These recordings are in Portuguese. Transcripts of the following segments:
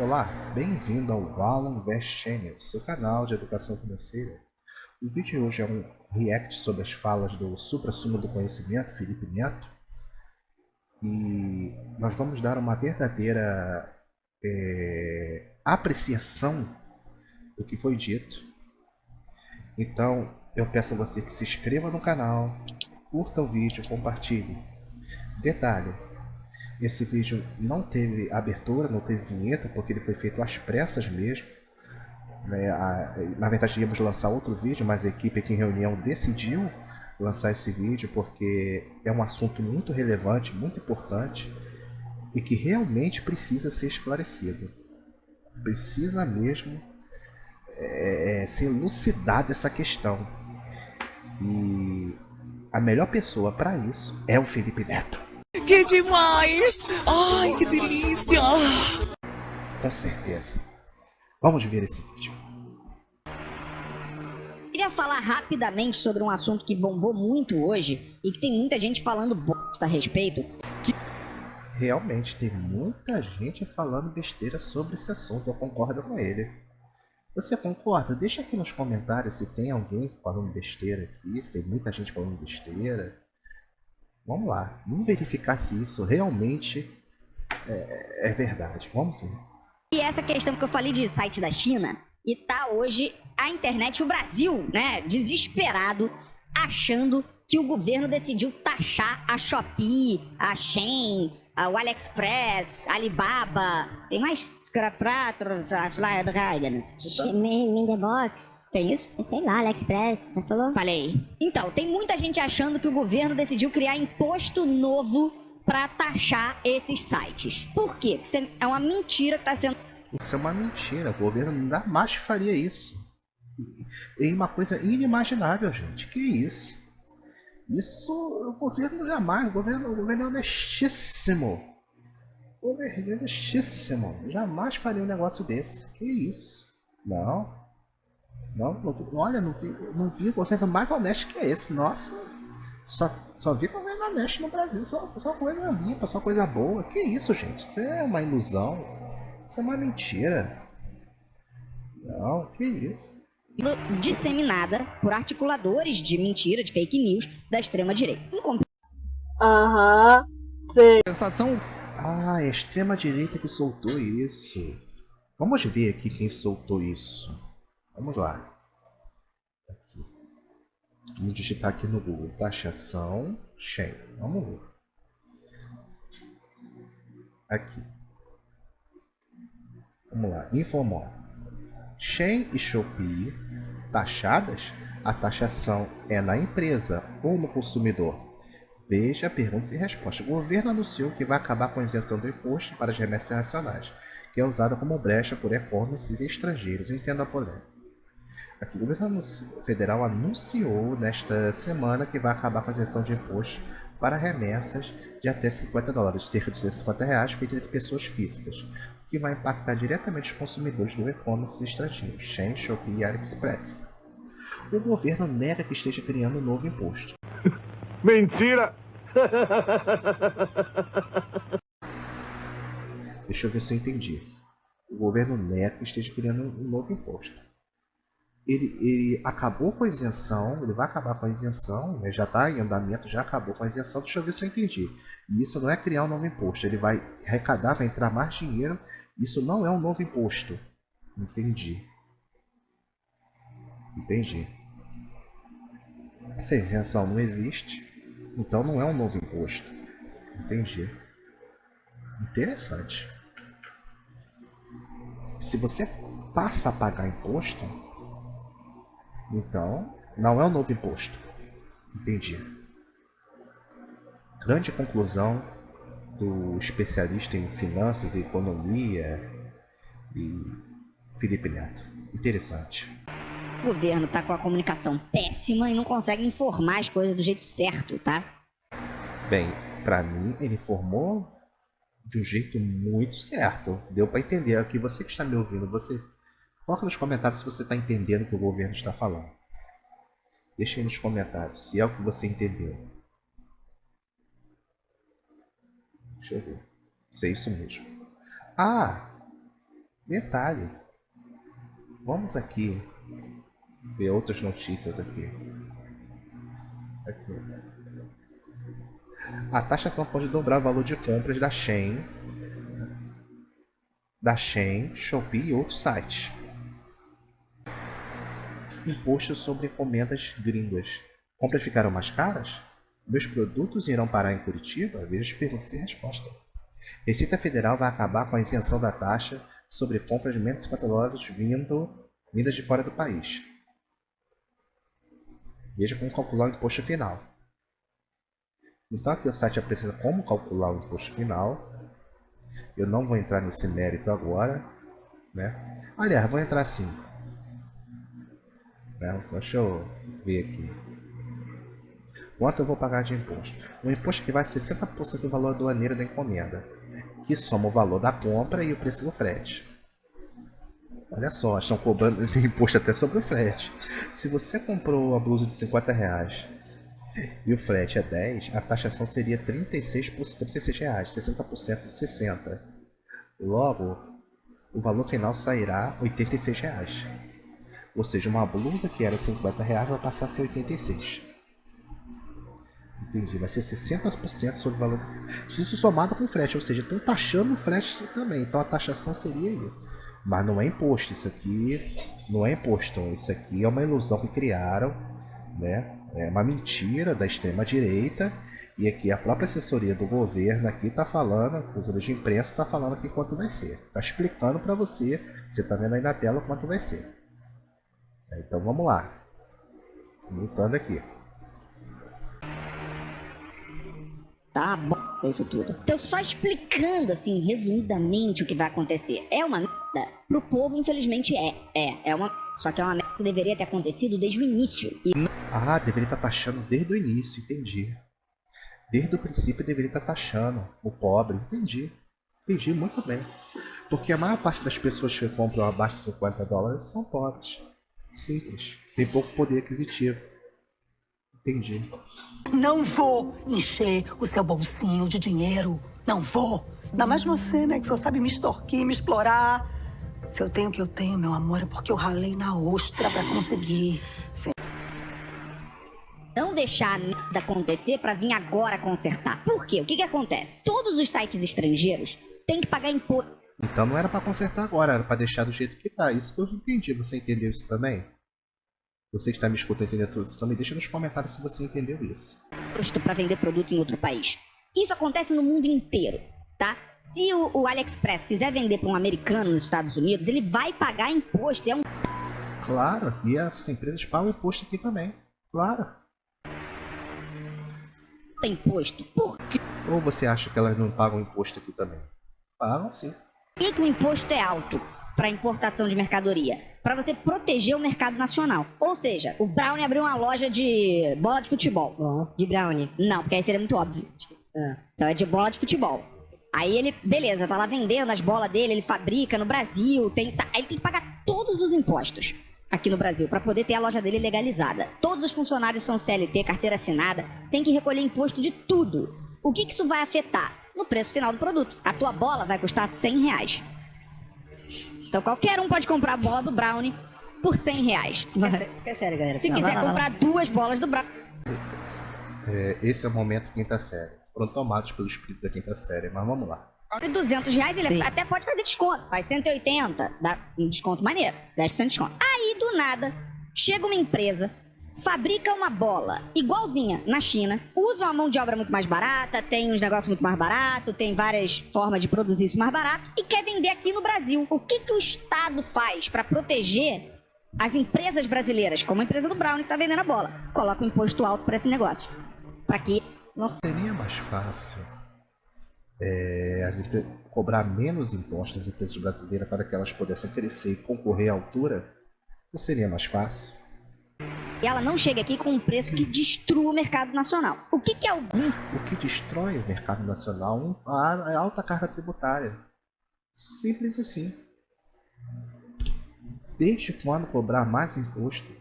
Olá, bem-vindo ao Valon Invest Channel, seu canal de educação financeira. O vídeo de hoje é um react sobre as falas do supra-sumo do conhecimento, Felipe Neto. E nós vamos dar uma verdadeira é, apreciação do que foi dito. Então, eu peço a você que se inscreva no canal, curta o vídeo, compartilhe. Detalhe, esse vídeo não teve abertura, não teve vinheta, porque ele foi feito às pressas mesmo. Né? Na verdade, íamos lançar outro vídeo, mas a equipe aqui em reunião decidiu lançar esse vídeo porque é um assunto muito relevante, muito importante e que realmente precisa ser esclarecido. Precisa mesmo é, é ser elucidada essa questão. E a melhor pessoa para isso é o Felipe Neto. Que demais! Ai, que delícia! Com certeza. Vamos ver esse vídeo. Queria falar rapidamente sobre um assunto que bombou muito hoje e que tem muita gente falando bosta a respeito. Que... Realmente, tem muita gente falando besteira sobre esse assunto, eu concordo com ele. Você concorda? Deixa aqui nos comentários se tem alguém falando besteira aqui, se tem muita gente falando besteira. Vamos lá, vamos verificar se isso realmente é, é verdade. Vamos ver. E essa questão que eu falei de site da China, e tá hoje a internet o Brasil, né, desesperado, achando que o governo decidiu taxar a Shopee, a Shein, o AliExpress, Alibaba, tem mais? Scrapratros, Mindebox. Tem isso? Sei lá, AliExpress, já falou? Falei. Então, tem muita gente achando que o governo decidiu criar imposto novo para taxar esses sites. Por quê? Porque é uma mentira que tá sendo... Isso é uma mentira, o governo jamais faria isso. É uma coisa inimaginável, gente. Que isso? Isso o governo jamais, o governo, o governo é honestíssimo. O governo é. Jamais faria um negócio desse. Que isso? Não. Não, não olha, não vi, não vi o governo mais honesto que esse. Nossa, só, só vi governo honesto no Brasil. Só, só coisa limpa, só coisa boa. Que isso, gente? Isso é uma ilusão. Isso é uma mentira. Não, que isso disseminada por articuladores de mentira, de fake news da extrema-direita. Aham, sei. Sensação... Ah, é a extrema-direita que soltou isso. Vamos ver aqui quem soltou isso. Vamos lá. Aqui. Vamos digitar aqui no Google. Taxação Shen. Vamos ver. Aqui. Vamos lá. Informou. Shen e Shopee taxadas, a taxação é na empresa ou no consumidor? Veja perguntas e respostas. O governo anunciou que vai acabar com a isenção do imposto para as remessas internacionais, que é usada como brecha por e-commerce estrangeiros. Entenda a polêmica. Aqui, o governo federal anunciou nesta semana que vai acabar com a isenção de imposto para remessas de até 50 dólares, cerca de 150 reais, feitas entre pessoas físicas, que vai impactar diretamente os consumidores do e-commerce estrangeiro, Shein, Shopee e AliExpress. O governo nega que esteja criando um novo imposto. Mentira! Deixa eu ver se eu entendi. O governo que esteja criando um novo imposto. Ele, ele, acabou com a isenção, ele vai acabar com a isenção, né? já está em andamento, já acabou com a isenção, deixa eu ver se eu entendi. E isso não é criar um novo imposto, ele vai arrecadar, vai entrar mais dinheiro isso não é um novo imposto. Entendi. Entendi. Essa isenção não existe, então não é um novo imposto. Entendi. Interessante. Se você passa a pagar imposto, então não é um novo imposto. Entendi. Grande conclusão do especialista em finanças e economia e Felipe Neto. Interessante. O governo tá com a comunicação péssima e não consegue informar as coisas do jeito certo, tá? Bem, para mim ele informou de um jeito muito certo. Deu para entender. Aqui você que está me ouvindo, você coloca nos comentários se você está entendendo o que o governo está falando. Deixa aí nos comentários se é o que você entendeu. Deixa eu ver. Se é isso mesmo. Ah! Detalhe. Vamos aqui ver outras notícias aqui. aqui. A taxação pode dobrar o valor de compras da Shein, da Shein, Shopee e outros sites. Imposto sobre encomendas gringas. Compras ficaram mais caras? Meus produtos irão parar em Curitiba? Veja perguntas e resposta. Receita Federal vai acabar com a isenção da taxa sobre compras de menos de 50 dólares vindo, vindas de fora do país. Veja como calcular o imposto final. Então aqui o site apresenta como calcular o imposto final. Eu não vou entrar nesse mérito agora. Né? Aliás, vou entrar sim. Né? Deixa eu ver aqui. Quanto eu vou pagar de imposto? O imposto que vai 60% do valor aduaneiro da encomenda, que soma o valor da compra e o preço do frete. Olha só, estão cobrando imposto até sobre o frete. Se você comprou a blusa de 50 reais e o frete é 10, a taxação seria 36, por, 36 reais, 60% de 60. Logo, o valor final sairá 86 reais. Ou seja, uma blusa que era 50 reais vai passar a ser 86. Entendi, vai ser 60% sobre o valor. Isso somado com frete, ou seja, estão taxando o frete também. Então a taxação seria aí. Mas não é imposto, isso aqui não é imposto. Isso aqui é uma ilusão que criaram, né? É uma mentira da extrema direita. E aqui a própria assessoria do governo aqui está falando, a cultura de imprensa está falando aqui quanto vai ser. Está explicando para você, você está vendo aí na tela quanto vai ser. Então vamos lá. Voltando aqui. Tá bom, é isso tudo. Então, só explicando, assim, resumidamente o que vai acontecer. É uma merda? Pro povo, infelizmente, é. É, é uma. Só que é uma merda que deveria ter acontecido desde o início. E Ah, deveria estar taxando desde o início, entendi. Desde o princípio deveria estar taxando o pobre, entendi. Entendi muito bem. Porque a maior parte das pessoas que compram abaixo de 50 dólares são pobres. Simples. Tem pouco poder aquisitivo. Entendi. Não vou encher o seu bolsinho de dinheiro. Não vou. Ainda mais você, né? Que só sabe me extorquir, me explorar. Se eu tenho o que eu tenho, meu amor, é porque eu ralei na ostra pra conseguir. Sim. não deixar a merda acontecer pra vir agora consertar. Por quê? O que que acontece? Todos os sites estrangeiros têm que pagar imposto. Então não era pra consertar agora, era pra deixar do jeito que tá. Isso que eu entendi. Você entendeu isso também? Você que está me escutando entendeu tudo isso também? Deixa nos comentários se você entendeu isso. imposto para vender produto em outro país. Isso acontece no mundo inteiro, tá? Se o, o AliExpress quiser vender para um americano nos Estados Unidos, ele vai pagar imposto. É um Claro, e as empresas pagam imposto aqui também. Claro. puta imposto. Por Ou você acha que elas não pagam imposto aqui também? Pagam sim. que, que o imposto é alto para importação de mercadoria? Para você proteger o mercado nacional. Ou seja, o Brownie abriu uma loja de bola de futebol. De brownie. Não, porque aí seria muito óbvio. Ah. Então é de bola de futebol. Aí ele, beleza, tá lá vendendo as bolas dele, ele fabrica no Brasil, tem, tá, aí ele tem que pagar todos os impostos aqui no Brasil para poder ter a loja dele legalizada. Todos os funcionários são CLT, carteira assinada, tem que recolher imposto de tudo. O que, que isso vai afetar? No preço final do produto. A tua bola vai custar 100 reais. Então qualquer um pode comprar a bola do Brownie por 100 reais. É sério, galera. Se Não, quiser comprar duas bolas do Brownie, É, esse é o momento quinta série. Foram tomados pelo espírito da quinta série, mas vamos lá. por 200 reais, ele Sim. até pode fazer desconto. Faz 180, dá um desconto maneiro. 10% de desconto. Aí, do nada, chega uma empresa, fabrica uma bola igualzinha na China, usa uma mão de obra muito mais barata, tem uns negócios muito mais baratos, tem várias formas de produzir isso mais barato e quer vender aqui no Brasil. O que, que o Estado faz para proteger as empresas brasileiras, como a empresa do Brown que tá vendendo a bola? Coloca um imposto alto para esse negócio. Para que não Seria mais fácil é, as cobrar menos impostos das empresas brasileiras para que elas pudessem crescer e concorrer à altura? Não seria mais fácil? E ela não chega aqui com um preço que destrua o mercado nacional. O que, que é o O que destrói o mercado nacional a a alta carga tributária. Simples assim. Desde quando cobrar mais imposto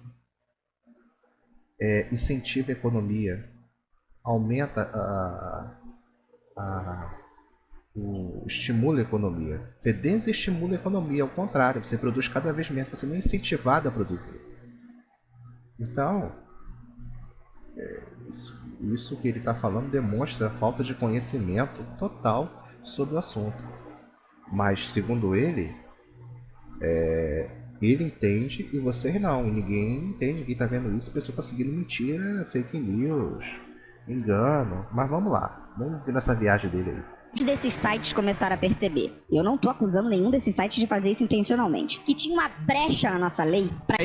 é, incentiva a economia, aumenta a, a, o, estimula a economia. Você desestimula a economia, ao contrário, você produz cada vez menos, você não é incentivado a produzir. Então, é, isso, isso que ele está falando demonstra a falta de conhecimento total sobre o assunto. Mas, segundo ele, é, ele entende e você não. Ninguém entende, ninguém está vendo isso. A pessoa está seguindo mentira, fake news, engano. Mas vamos lá, vamos ver nessa viagem dele aí desses sites começaram a perceber. Eu não tô acusando nenhum desses sites de fazer isso intencionalmente. Que tinha uma brecha na nossa lei pra...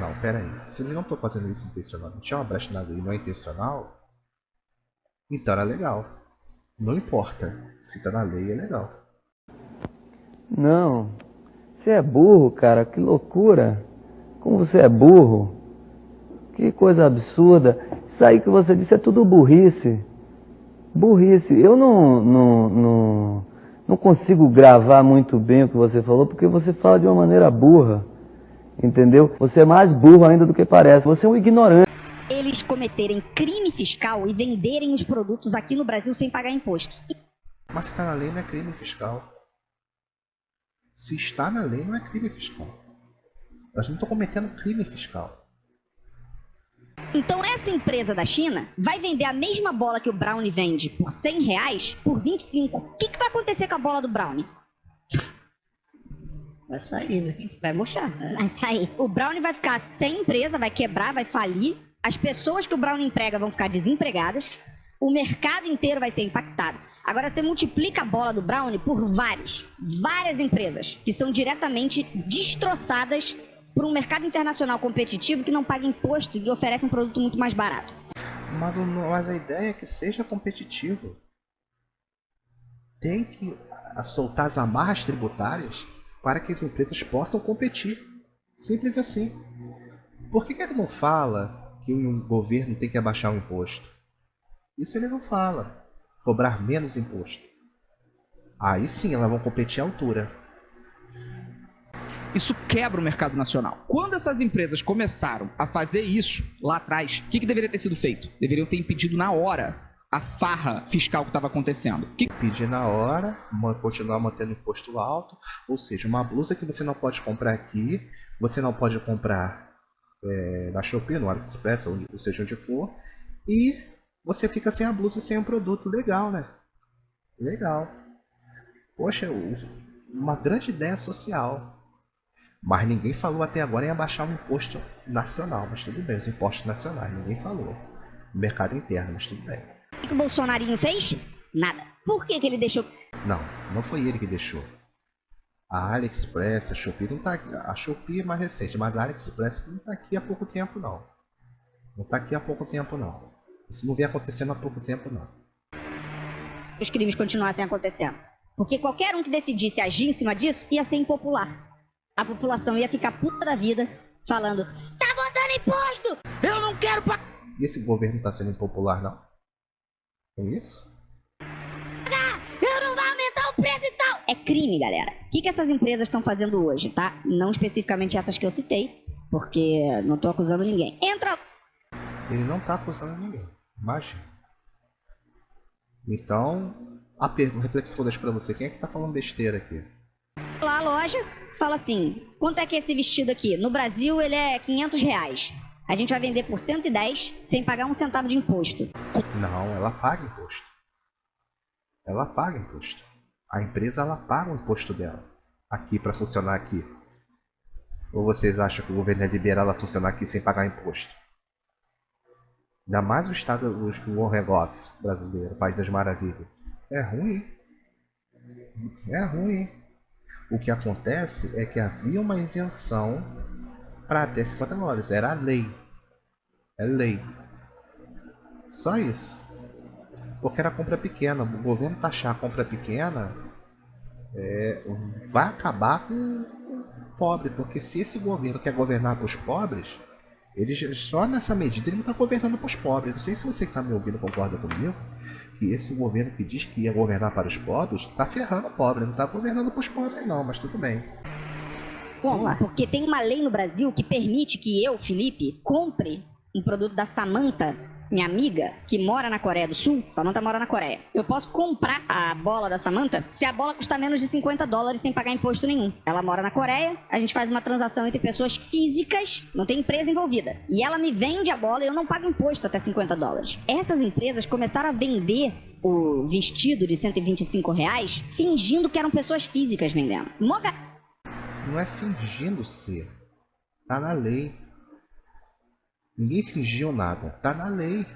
Não, pera aí. Se ele não tô fazendo isso intencionalmente, tinha uma brecha na lei não é intencional, então era legal. Não importa. Se tá na lei, é legal. Não. Você é burro, cara. Que loucura. Como você é burro. Que coisa absurda. Isso aí que você disse é tudo burrice burrice. Eu não, não, não, não consigo gravar muito bem o que você falou, porque você fala de uma maneira burra. Entendeu? Você é mais burro ainda do que parece. Você é um ignorante. Eles cometerem crime fiscal e venderem os produtos aqui no Brasil sem pagar imposto. Mas se está na lei, não é crime fiscal. Se está na lei, não é crime fiscal. Nós não estamos cometendo crime fiscal. Então essa empresa da China vai vender a mesma bola que o Brownie vende por 100 reais por 25. O que, que vai acontecer com a bola do Brownie? Vai sair, né? Vai murchar. Vai sair. O Brownie vai ficar sem empresa, vai quebrar, vai falir. As pessoas que o Brownie emprega vão ficar desempregadas. O mercado inteiro vai ser impactado. Agora você multiplica a bola do Brownie por vários, várias empresas que são diretamente destroçadas por um mercado internacional competitivo que não paga imposto e oferece um produto muito mais barato. Mas, mas a ideia é que seja competitivo. Tem que soltar as amarras tributárias para que as empresas possam competir. Simples assim. Por que, que ele não fala que um governo tem que abaixar o imposto? Isso ele não fala. Cobrar menos imposto. Aí sim elas vão competir à altura isso quebra o mercado nacional. Quando essas empresas começaram a fazer isso lá atrás, o que, que deveria ter sido feito? Deveriam ter impedido na hora a farra fiscal que estava acontecendo. Que... Pedir na hora, continuar mantendo imposto alto, ou seja, uma blusa que você não pode comprar aqui, você não pode comprar é, na Shopee, no AliExpress, ou, ou seja onde for, e você fica sem a blusa, sem um produto. Legal, né? Legal. Poxa, uma grande ideia social. Mas ninguém falou até agora em abaixar o imposto nacional. Mas tudo bem, os impostos nacionais, ninguém falou. O mercado interno, mas tudo bem. O que o Bolsonarinho fez? Nada. Por que, que ele deixou? Não, não foi ele que deixou. A AliExpress, a Shopee não tá aqui. A Shopee é mais recente, mas a AliExpress não está aqui há pouco tempo, não. Não está aqui há pouco tempo, não. Isso não vem acontecendo há pouco tempo, não. Os crimes continuassem acontecendo. Porque qualquer um que decidisse agir em cima disso ia ser impopular a população ia ficar puta da vida falando: tá botando imposto! Eu não quero pagar! E esse governo tá sendo impopular, não? É isso? Eu não vou aumentar o preço e tal! É crime, galera. O que, que essas empresas estão fazendo hoje, tá? Não especificamente essas que eu citei, porque não tô acusando ninguém. Entra. Ele não tá acusando ninguém. Imagina. Então, a pergunta, reflexão deixo pra você: quem é que tá falando besteira aqui? Loja, fala assim: quanto é que é esse vestido aqui? No Brasil ele é 500 reais. A gente vai vender por 110 sem pagar um centavo de imposto. Não, ela paga imposto. Ela paga imposto. A empresa ela paga o imposto dela aqui para funcionar aqui. Ou vocês acham que o governo é liberar ela funcionar aqui sem pagar imposto? Ainda mais o estado, o Warregoff brasileiro, País das Maravilhas. É ruim. É ruim. O que acontece é que havia uma isenção para até 50 dólares. Era a lei. É lei. Só isso. Porque era compra pequena. O governo taxar a compra pequena é, vai acabar com o pobre. Porque se esse governo quer governar para os pobres, ele só nessa medida ele não está governando para os pobres. Não sei se você que está me ouvindo concorda comigo que esse governo que diz que ia governar para os pobres está ferrando o pobre, não está governando para os pobres não, mas tudo bem. Vamos. Porque tem uma lei no Brasil que permite que eu, Felipe, compre um produto da Samanta minha amiga, que mora na Coreia do Sul, Samantha mora na Coreia, eu posso comprar a bola da Samantha se a bola custar menos de 50 dólares sem pagar imposto nenhum. Ela mora na Coreia, a gente faz uma transação entre pessoas físicas, não tem empresa envolvida. E ela me vende a bola e eu não pago imposto até 50 dólares. Essas empresas começaram a vender o vestido de 125 reais fingindo que eram pessoas físicas vendendo. Moga... Não é fingindo ser. Tá na lei. Ninguém fingiu nada. Tá na lei.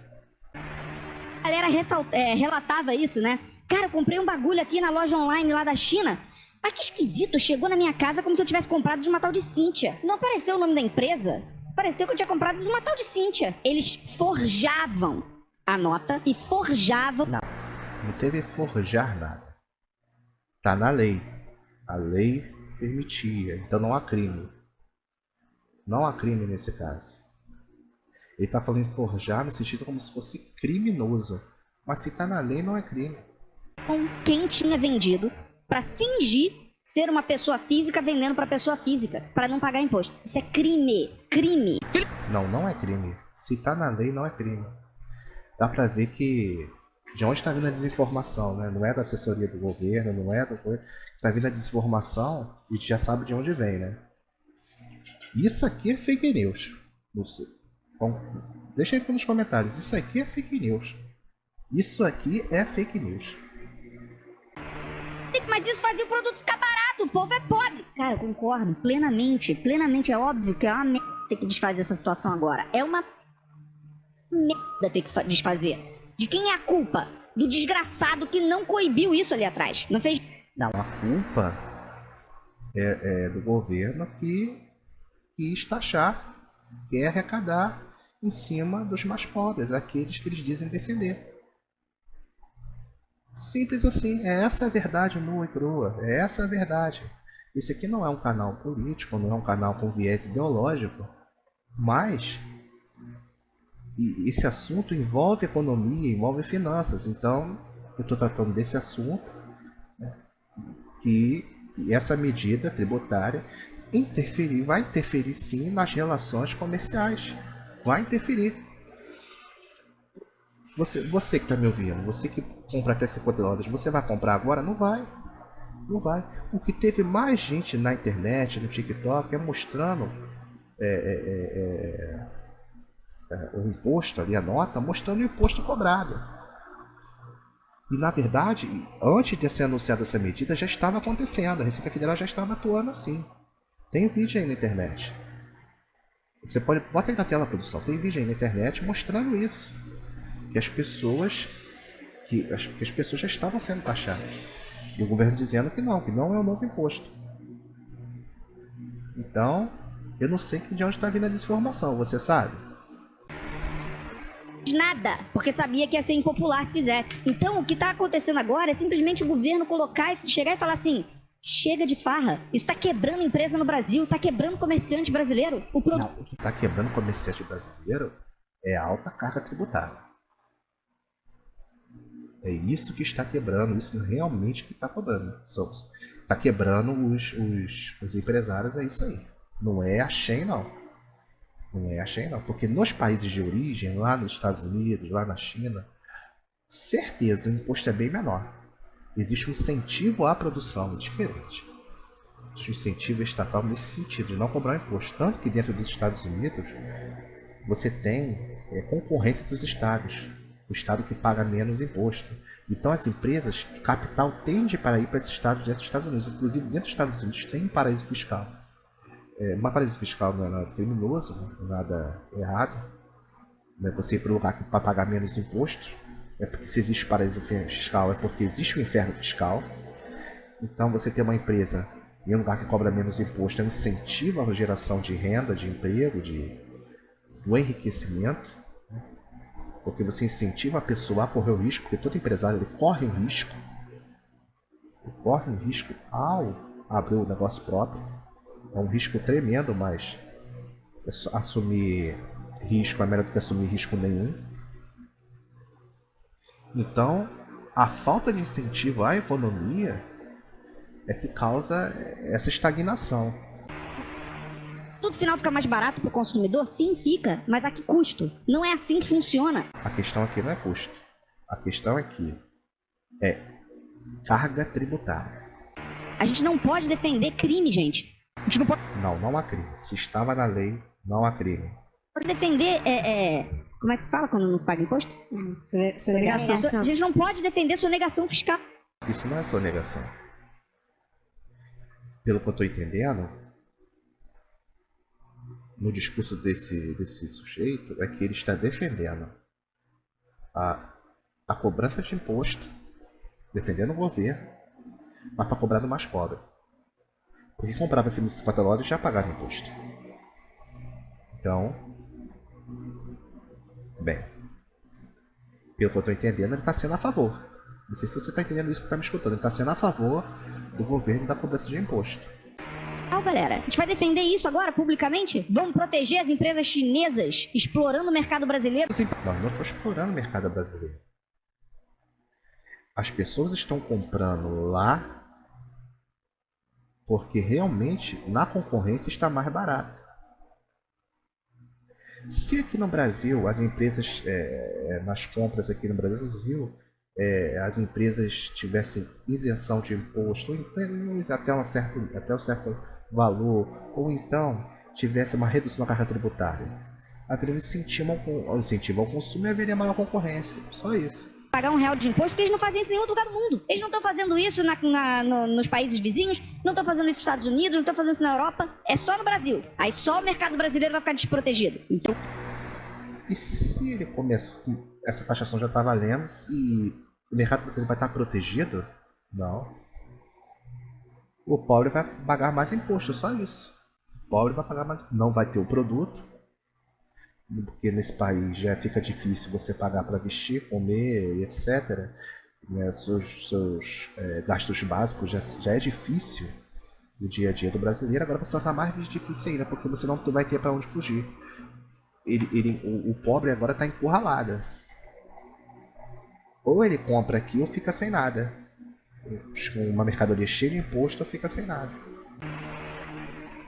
A galera ressalt... é, relatava isso, né? Cara, eu comprei um bagulho aqui na loja online lá da China. Mas que esquisito, chegou na minha casa como se eu tivesse comprado de uma tal de Cíntia. Não apareceu o nome da empresa? Pareceu que eu tinha comprado de uma tal de Cíntia. Eles forjavam a nota e forjavam. Não, não teve forjar nada. Tá na lei. A lei permitia, então não há crime. Não há crime nesse caso. Ele está falando forjar no sentido como se fosse criminoso. Mas se está na lei, não é crime. Com quem tinha vendido para fingir ser uma pessoa física vendendo para pessoa física, para não pagar imposto. Isso é crime. Crime. Não, não é crime. Se está na lei, não é crime. Dá para ver que de onde está vindo a desinformação, né? Não é da assessoria do governo, não é do está vindo a desinformação e já sabe de onde vem, né? Isso aqui é fake news. Não sei. Bom, deixa aí nos comentários. Isso aqui é fake news. Isso aqui é fake news. Mas isso fazia o produto ficar barato. O povo é pobre. Cara, eu concordo plenamente. Plenamente. É óbvio que é uma merda ter que desfazer essa situação agora. É uma merda ter que desfazer. De quem é a culpa? Do desgraçado que não coibiu isso ali atrás. Não fez. Não. A culpa é, é do governo que quis taxar, quer arrecadar em cima dos mais pobres, aqueles que eles dizem defender. Simples assim, é essa a verdade nua e crua, é essa a verdade. Esse aqui não é um canal político, não é um canal com viés ideológico, mas esse assunto envolve economia, envolve finanças, então eu estou tratando desse assunto né, que essa medida tributária interferir, vai interferir sim nas relações comerciais vai interferir. Você, você que está me ouvindo, você que compra até 50 dólares, você vai comprar agora? Não vai. Não vai. O que teve mais gente na internet, no TikTok, é mostrando é, é, é, é, o imposto ali, a nota, mostrando o imposto cobrado. E na verdade, antes de ser anunciada essa medida, já estava acontecendo. A Receita Federal já estava atuando assim. Tem vídeo aí na internet. Você pode. Bota aí na tela, produção. Tem vídeo aí na internet mostrando isso. Que as pessoas. Que as, que as pessoas já estavam sendo taxadas. E o governo dizendo que não, que não é um novo imposto. Então, eu não sei de onde está vindo a desinformação, você sabe? Nada, porque sabia que ia ser impopular se fizesse. Então, o que está acontecendo agora é simplesmente o governo colocar e chegar e falar assim: Chega de farra. Isso tá quebrando empresa no Brasil, tá quebrando comerciante brasileiro. O pro... Não, o que tá quebrando comerciante brasileiro é alta carga tributária. É isso que está quebrando, isso realmente que está cobrando. Está quebrando os, os, os, empresários, é isso aí. Não é a Shen, não. Não é a Shen, não. Porque nos países de origem, lá nos Estados Unidos, lá na China, certeza o imposto é bem menor. Existe um incentivo à produção, diferente. Existe um incentivo estatal nesse sentido, de não cobrar imposto. Tanto que dentro dos Estados Unidos, você tem é, concorrência dos estados. O estado que paga menos imposto. Então as empresas, capital tende para ir para esses estados dentro dos Estados Unidos. Inclusive dentro dos Estados Unidos tem um paraíso fiscal. É, uma paraíso fiscal não é nada criminoso, não é nada errado. Né? Você ir para um lugar para pagar menos impostos é porque se existe paraíso fiscal, é porque existe o um inferno fiscal. Então você ter uma empresa em um lugar que cobra menos imposto é um incentivo à geração de renda, de emprego, de do enriquecimento. Né? Porque você incentiva a pessoa a correr o risco, porque todo empresário ele corre o risco. Ele corre um risco ao abrir o negócio próprio. É um risco tremendo, mas assumir risco é melhor do que assumir risco nenhum. Então, a falta de incentivo à economia é que causa essa estagnação. Tudo final fica mais barato para o consumidor? Sim, fica. Mas a que custo? Não é assim que funciona. A questão aqui não é custo. A questão aqui é carga tributária. A gente não pode defender crime, gente. A gente não pode, Não, não há crime. Se estava na lei, não há crime. pode defender. É, é, Como é que se fala quando não se paga imposto? Sone- Sonegação. A gente não pode defender sonegação fiscal. Isso não é sonegação. Pelo que eu estou entendendo, no discurso desse, desse sujeito, é que ele está defendendo a, a cobrança de imposto, defendendo o governo, mas para cobrar do mais pobre. Porque quem comprava acima de 50 dólares já pagava imposto. Então, bem, pelo que eu estou entendendo, ele está sendo a favor. Não sei se você está entendendo isso que está me escutando. Ele está sendo a favor do governo da cobrança de imposto. Ah, galera, a gente vai defender isso agora publicamente? Vamos proteger as empresas chinesas explorando o mercado brasileiro? Não, eu não estou explorando o mercado brasileiro. As pessoas estão comprando lá porque realmente na concorrência está mais barato. Se aqui no Brasil as empresas, é, nas compras aqui no Brasil, é, as empresas tivessem isenção de imposto, então até um certo, até um certo valor, ou então tivesse uma redução da carga tributária, haveria incentivo ao, incentivo ao consumo e haveria maior concorrência. Só isso. Pagar um real de imposto, porque eles não fazem isso em nenhum outro lugar do mundo. Eles não estão fazendo isso na- na- no- nos países vizinhos, não estão fazendo isso nos Estados Unidos, não estão fazendo isso na Europa. É só no Brasil. Aí só o mercado brasileiro vai ficar desprotegido. Então, E se ele começar. Essa taxação já está valendo e o mercado brasileiro vai estar protegido? Não. O pobre vai pagar mais imposto, só isso. O pobre vai pagar mais. Não vai ter o produto. Porque nesse país já fica difícil você pagar para vestir, comer, etc. Né, seus seus é, gastos básicos já, já é difícil no dia a dia do brasileiro. Agora vai se tornar mais difícil ainda, porque você não vai ter para onde fugir ele, ele, o, o pobre agora está encurralado. Ou ele compra aqui ou fica sem nada. Uma mercadoria cheia de imposto ou fica sem nada.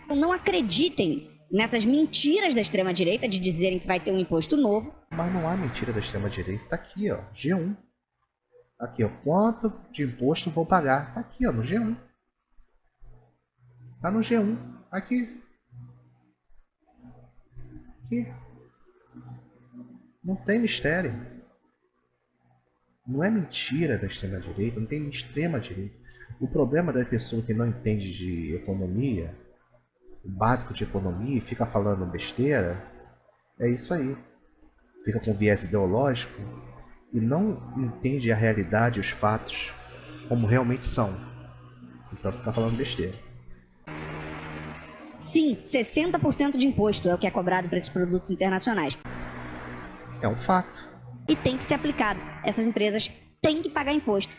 não acreditem nessas mentiras da extrema-direita de dizerem que vai ter um imposto novo. Mas não há mentira da extrema direita. Tá aqui, ó. G1. Aqui, ó. Quanto de imposto vou pagar? Tá aqui, ó. No G1. Tá no G1. Aqui. Aqui. Não tem mistério. Não é mentira da extrema direita. Não tem extrema direita. O problema da pessoa que não entende de economia, básico de economia, e fica falando besteira, é isso aí fica com viés ideológico e não entende a realidade e os fatos como realmente são. Então fica falando besteira. Sim, 60% de imposto é o que é cobrado para esses produtos internacionais. É um fato. E tem que ser aplicado. Essas empresas têm que pagar imposto.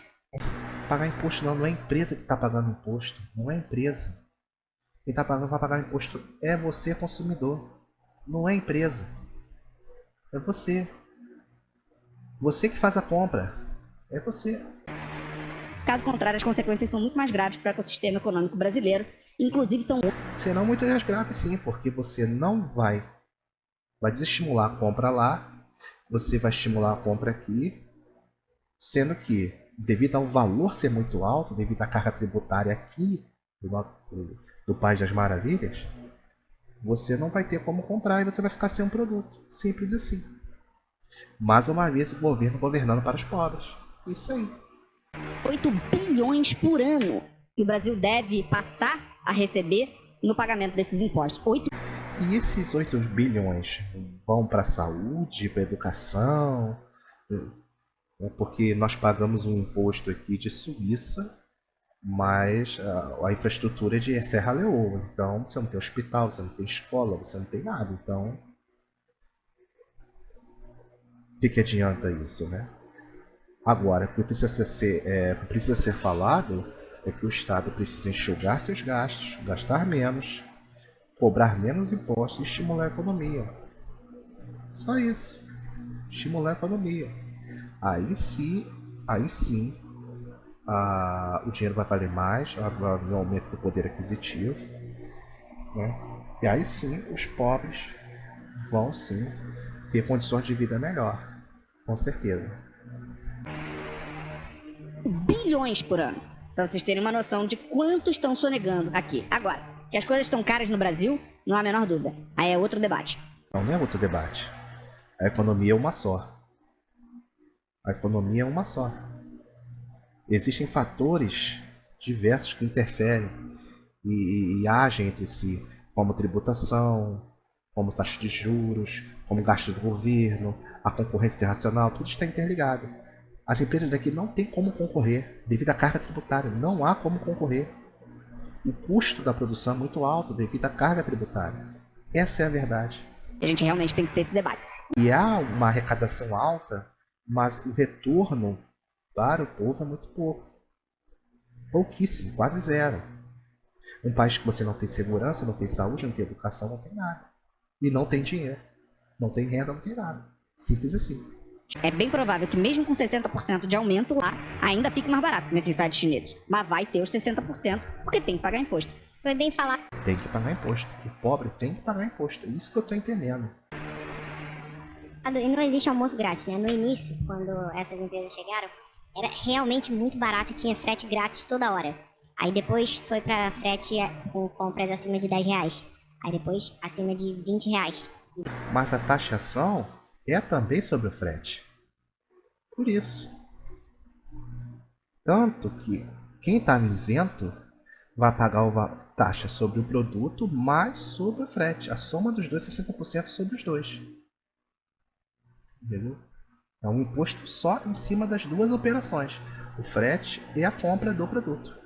Pagar imposto não, não é a empresa que está pagando imposto. Não é a empresa. Quem está pagando para pagar imposto é você, consumidor. Não é empresa. É você. Você que faz a compra. É você. Caso contrário, as consequências são muito mais graves para o ecossistema econômico brasileiro. Inclusive, são Serão muitas mais graves sim, porque você não vai vai desestimular a compra lá, você vai estimular a compra aqui, sendo que devido ao valor ser muito alto, devido à carga tributária aqui do, nosso, do, do País das Maravilhas, você não vai ter como comprar e você vai ficar sem um produto. Simples assim. Mais uma vez o governo governando para os pobres. Isso aí. 8 bilhões por ano que o Brasil deve passar a receber no pagamento desses impostos. 8 E esses 8 bilhões vão para a saúde, para a educação, né, porque nós pagamos um imposto aqui de Suíça, mas a, a infraestrutura é de Serra Leoa. Então você não tem hospital, você não tem escola, você não tem nada. Então, o que, que adianta isso, né? Agora, o que precisa ser, é, precisa ser falado é que o Estado precisa enxugar seus gastos, gastar menos, cobrar menos impostos e estimular a economia. Só isso. Estimular a economia. Aí sim, aí sim, a, o dinheiro vai valer mais, vai haver um aumento do poder aquisitivo. Né? E aí sim, os pobres vão sim ter condições de vida melhor, com certeza. Bilhões por ano. Pra vocês terem uma noção de quanto estão sonegando aqui. Agora, que as coisas estão caras no Brasil, não há a menor dúvida. Aí é outro debate. Não, não é outro debate. A economia é uma só. A economia é uma só. Existem fatores diversos que interferem e, e, e agem entre si, como tributação, como taxa de juros, como gasto do governo, a concorrência internacional, tudo está interligado. As empresas daqui não têm como concorrer devido à carga tributária, não há como concorrer. O custo da produção é muito alto devido à carga tributária. Essa é a verdade. A gente realmente tem que ter esse debate. E há uma arrecadação alta, mas o retorno para o povo é muito pouco. Pouquíssimo, quase zero. Um país que você não tem segurança, não tem saúde, não tem educação, não tem nada. E não tem dinheiro. Não tem renda, não tem nada. Simples assim. É bem provável que mesmo com 60% de aumento lá, ainda fique mais barato nesses sites chineses. Mas vai ter os 60% porque tem que pagar imposto. Foi bem falar. Tem que pagar imposto. O pobre tem que pagar imposto. É isso que eu tô entendendo. E não existe almoço grátis, né? No início, quando essas empresas chegaram, era realmente muito barato e tinha frete grátis toda hora. Aí depois foi pra frete com compras acima de 10 reais. Aí depois acima de 20 reais. Mas a taxação é também sobre o frete. Por isso. Tanto que quem está isento vai pagar a taxa sobre o produto mais sobre o frete. A soma dos dois, 60% sobre os dois. Entendeu? É um imposto só em cima das duas operações. O frete e a compra do produto.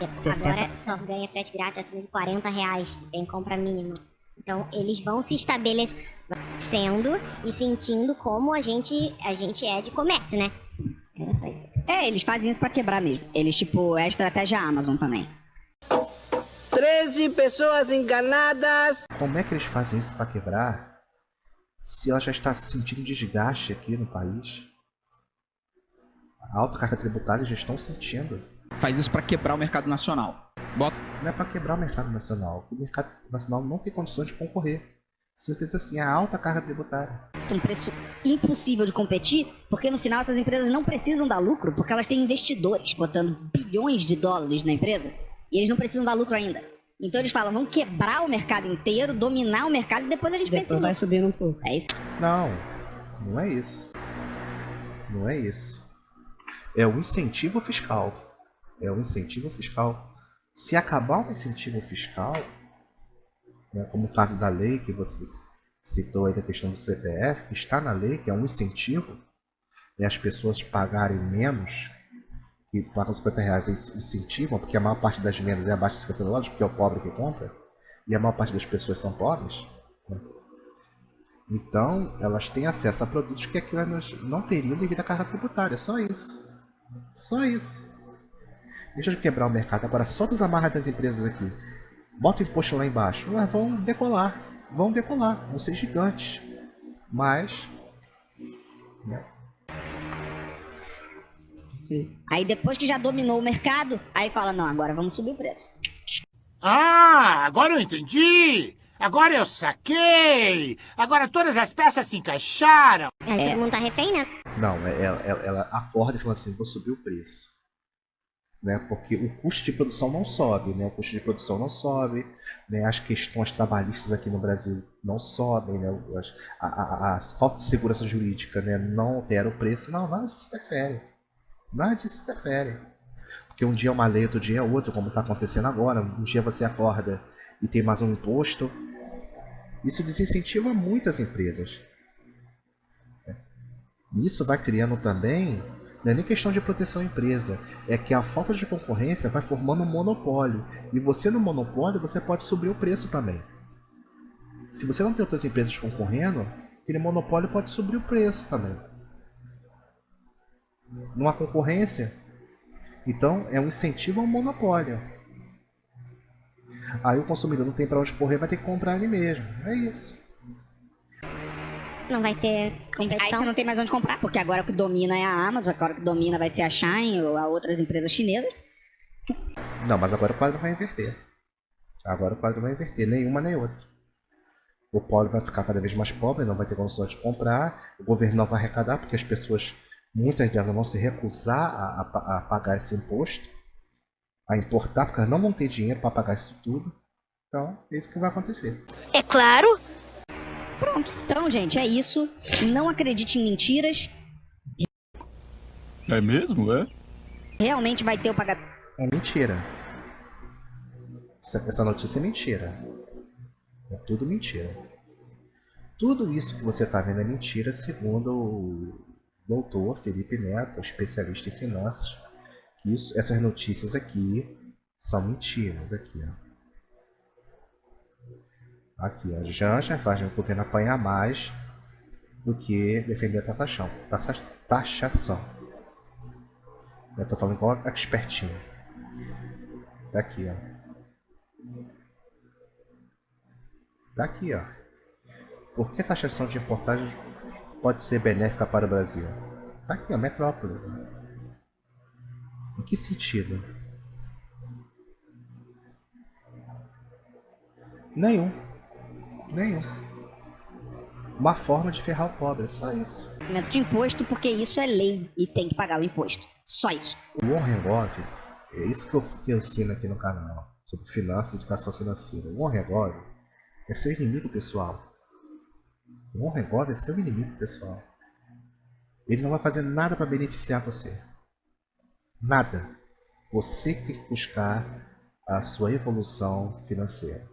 Agora só ganha frete grátis acima de 40 reais. Tem compra mínima. Então eles vão se estabelecendo e sentindo como a gente, a gente é de comércio, né? Era só isso. É, eles fazem isso pra quebrar mesmo. Eles, tipo, é a estratégia Amazon também. 13 pessoas enganadas. Como é que eles fazem isso para quebrar? Se ela já está sentindo desgaste aqui no país. A alta carga tributária já estão sentindo. Faz isso pra quebrar o mercado nacional. Bota Não é para quebrar o mercado nacional. O mercado nacional não tem condições de concorrer. Simples assim, a alta carga tributária. Um preço impossível de competir, porque no final essas empresas não precisam dar lucro, porque elas têm investidores botando bilhões de dólares na empresa, e eles não precisam dar lucro ainda. Então eles falam, vamos quebrar o mercado inteiro, dominar o mercado e depois a gente pensa em Depois vai lucro. subindo um pouco. É isso. Não, não é isso. Não é isso. É o incentivo fiscal. É o incentivo fiscal. Se acabar o incentivo fiscal, né, como o caso da lei que você citou aí da questão do CPF, que está na lei, que é um incentivo, né, as pessoas pagarem menos, que pagam 50 reais eles incentivam, porque a maior parte das vendas é abaixo de 50 dólares, porque é o pobre que compra, e a maior parte das pessoas são pobres. né. Então, elas têm acesso a produtos que aqui elas não teriam devido à carga tributária. Só isso. Só isso. Deixa eu quebrar o mercado. Agora, solta as amarras das empresas aqui. Bota o imposto lá embaixo. Elas vão decolar. Vão decolar. Vão ser gigantes. Mas... né, Aí depois que já dominou o mercado, aí fala, não, agora vamos subir o preço. Ah, agora eu entendi! Agora eu saquei! Agora todas as peças se encaixaram! Aí todo mundo tá refém, né? Não, é- ela, ela, ela acorda e fala assim, vou subir o preço. Né? Porque o custo de produção não sobe, né? O custo de produção não sobe, né? As questões trabalhistas aqui no Brasil não sobem, né? As- A, a- a falta de segurança jurídica né? não altera o preço. Não, nada disso interfere. Nada disso interfere. Porque um dia é uma lei, outro dia é outro, como está acontecendo agora. Um dia você acorda e tem mais um imposto. Isso desincentiva muitas empresas. Isso vai criando também, não é nem questão de proteção à empresa, é que a falta de concorrência vai formando um monopólio. E você no monopólio, você pode subir o preço também. Se você não tem outras empresas concorrendo, aquele monopólio pode subir o preço também. Não há concorrência, então é um incentivo ao monopólio. Aí o consumidor não tem para onde correr, vai ter que comprar ele mesmo. É isso. Não vai ter Aí competição. você não tem mais onde comprar, porque agora o que domina é a Amazon, agora o que domina vai ser a Shine ou a outras empresas chinesas. Não, mas agora o quadro vai inverter. Agora o quadro vai inverter, nenhuma nem outra. O pobre vai ficar cada vez mais pobre, não vai ter condições de comprar, o governo não vai arrecadar, porque as pessoas, muitas delas vão se recusar a, a, a pagar esse imposto, a importar, porque elas não vão ter dinheiro para pagar isso tudo. Então, é isso que vai acontecer. É claro! Pronto. Então, gente, é isso. Não acredite em mentiras. É mesmo, é? Realmente vai ter o pagamento. É mentira. Essa, essa notícia é mentira. É tudo mentira. Tudo isso que você está vendo é mentira, segundo o doutor Felipe Neto, especialista em finanças. Isso, essas notícias aqui são mentiras. Aqui, ó. Aqui, ó. Janja faz o governo apanhar mais do que defender a taxação. Taxação. Eu estou falando igual a expertinho. Daqui, ó. Daqui, ó. Por que taxação de importagem pode ser benéfica para o Brasil? Tá aqui, ó, metrópole. Em que sentido? Nenhum. Nenhum. Uma forma de ferrar o pobre, só isso. Pagamento de imposto porque isso é lei e tem que pagar o imposto. Só isso. O Warren Buffett, é isso que eu, que eu ensino aqui no canal, sobre finanças e educação financeira. O Warren Buffett é seu inimigo pessoal. O Buffett é seu inimigo pessoal. Ele não vai fazer nada para beneficiar você. Nada. Você que tem que buscar a sua evolução financeira.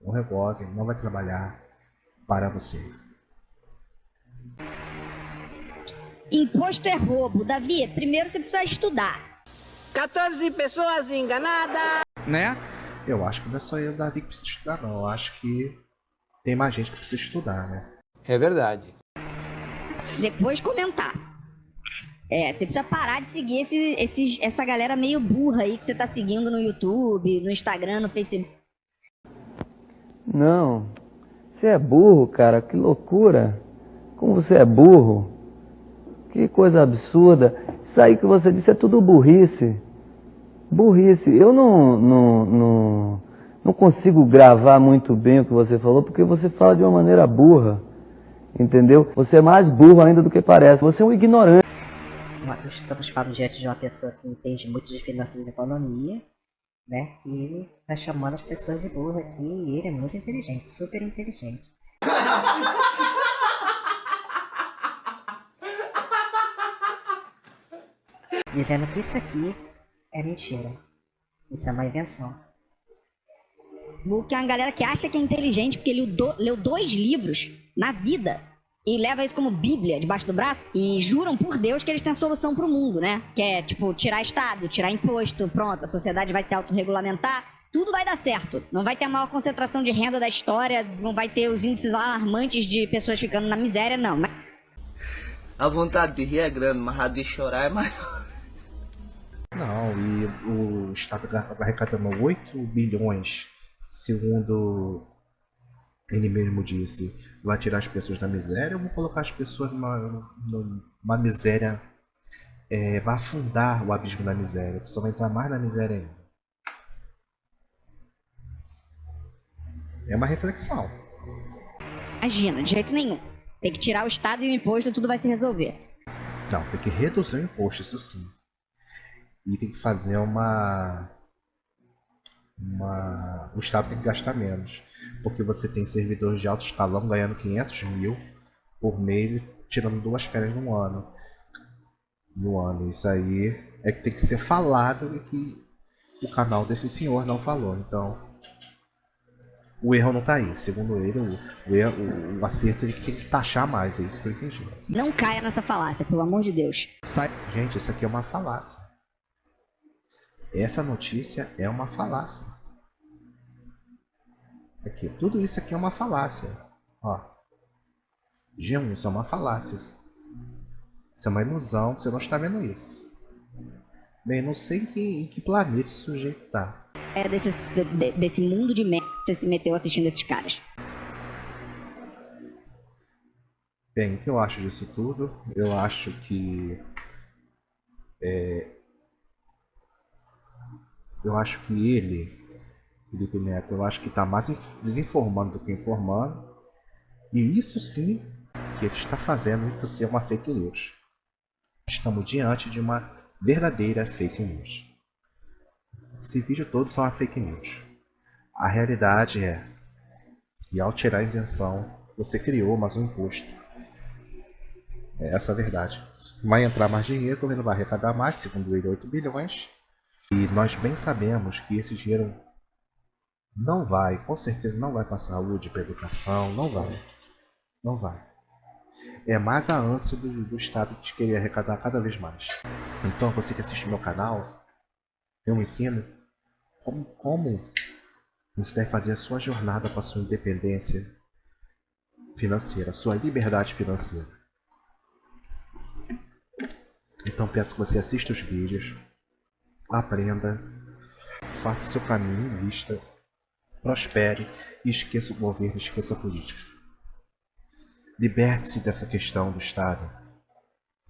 O Buffett não vai trabalhar para você. Imposto é roubo. Davi, primeiro você precisa estudar. 14 pessoas enganadas. Né? Eu acho que não é só eu, Davi, que precisa estudar, não. Eu acho que tem mais gente que precisa estudar, né? É verdade. Depois comentar. É, você precisa parar de seguir esse, esse, essa galera meio burra aí que você tá seguindo no YouTube, no Instagram, no Facebook. Não. Você é burro, cara. Que loucura. Como você é burro. Que coisa absurda. Isso aí que você disse é tudo burrice. Burrice. Eu não, não, não, não consigo gravar muito bem o que você falou, porque você fala de uma maneira burra. Entendeu? Você é mais burro ainda do que parece. Você é um ignorante. Estamos falando diante de uma pessoa que entende muito de finanças e economia, né? E ele tá chamando as pessoas de burro aqui e ele é muito inteligente, super inteligente. Dizendo que isso aqui é mentira. Isso é uma invenção. Que é uma galera que acha que é inteligente porque do, leu dois livros na vida e leva isso como bíblia debaixo do braço e juram por Deus que eles têm a solução pro mundo, né? Que é, tipo, tirar Estado, tirar imposto, pronto, a sociedade vai se autorregulamentar, tudo vai dar certo. Não vai ter a maior concentração de renda da história, não vai ter os índices alarmantes de pessoas ficando na miséria, não. Mas... A vontade de rir é grande, mas a de chorar é maior. Não, e o Estado arrecadando 8 bilhões, segundo ele mesmo disse, vai tirar as pessoas da miséria, eu vou colocar as pessoas numa, numa miséria, é, vai afundar o abismo da miséria, a pessoa vai entrar mais na miséria ainda. É uma reflexão. Imagina, de jeito nenhum. Tem que tirar o Estado e o imposto e tudo vai se resolver. Não, tem que reduzir o imposto, isso sim. E tem que fazer uma. uma o Estado tem que gastar menos. Porque você tem servidores de alto escalão ganhando 500 mil por mês e tirando duas férias no ano. No ano. Isso aí é que tem que ser falado e que o canal desse senhor não falou. Então, o erro não está aí. Segundo ele, o, o, erro, o acerto ele tem que taxar mais. É isso que eu entendi. Não caia nessa falácia, pelo amor de Deus. Sai. Gente, isso aqui é uma falácia. Essa notícia é uma falácia. Aqui, tudo isso aqui é uma falácia. Ó. G1, isso é uma falácia. Isso é uma ilusão, você não está vendo isso. Bem, não sei em que, em que planeta esse sujeito tá. É desse, de, desse mundo de merda que você se meteu assistindo esses caras. Bem, o que eu acho disso tudo? Eu acho que é, eu acho que ele Felipe Neto, eu acho que está mais desinformando do que informando. E isso sim, que ele está fazendo isso ser uma fake news. Estamos diante de uma verdadeira fake news. Esse vídeo todo foi uma fake news. A realidade é que ao tirar a isenção, você criou mais um imposto. É essa a verdade. Vai entrar mais dinheiro, o governo vai arrecadar mais, segundo ele, 8 bilhões. E nós bem sabemos que esse dinheiro não vai, com certeza não vai para saúde, para educação, não vai. Não vai. É mais a ânsia do, do Estado de querer arrecadar cada vez mais. Então, você que assiste meu canal, eu ensino como, como você deve fazer a sua jornada para a sua independência financeira, a sua liberdade financeira. Então peço que você assista os vídeos, aprenda, faça o seu caminho, vista, prospere e esqueça o governo, esqueça a política. Liberte-se dessa questão do Estado.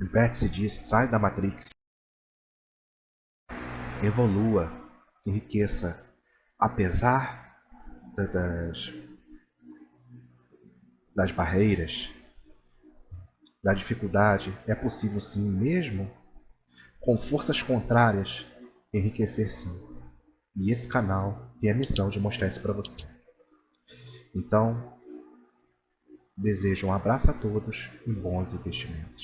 Liberte-se disso, sai da Matrix. Evolua, enriqueça, apesar das, das barreiras, da dificuldade, é possível sim, mesmo com forças contrárias, enriquecer sim. E esse canal tem a missão de mostrar isso para você. Então, desejo um abraço a todos e bons investimentos.